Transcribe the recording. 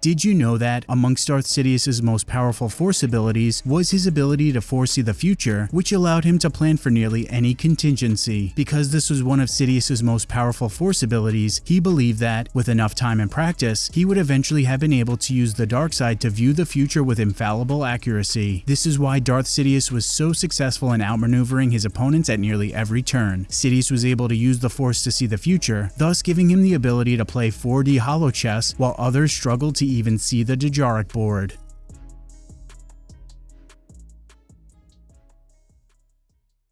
Did you know that amongst Darth Sidious's most powerful Force abilities was his ability to foresee the future, which allowed him to plan for nearly any contingency. Because this was one of Sidious's most powerful Force abilities, he believed that, with enough time and practice, he would eventually have been able to use the dark side to view the future with infallible accuracy. This is why Darth Sidious was so successful in outmaneuvering his opponents at nearly every turn. Sidious was able to use the Force to see the future, thus giving him the ability to play 4D holo chess while others struggled to even see the Dejarik board.